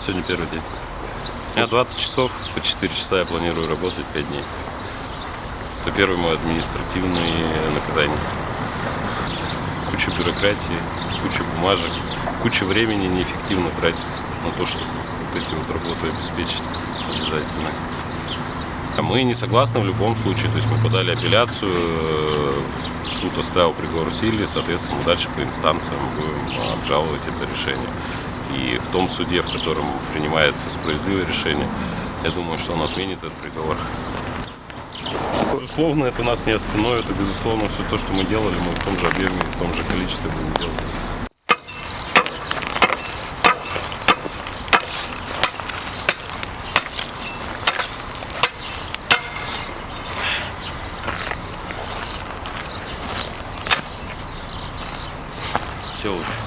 Сегодня первый день. У меня 20 часов, по 4 часа я планирую работать 5 дней. Это первый мой административный наказание. Куча бюрократии, куча бумажек, куча времени неэффективно тратится на то, чтобы вот эти вот работы обеспечить обязательно. А Мы не согласны в любом случае, то есть мы подали апелляцию, э, суд оставил приговор в силе, соответственно, мы дальше по инстанциям будем обжаловать это решение. И в том суде, в котором принимается справедливое решение, я думаю, что он отменит этот приговор. Безусловно, это нас не остановит, и, безусловно, все то, что мы делали, мы в том же объеме, в том же количестве будем делать. Все уже.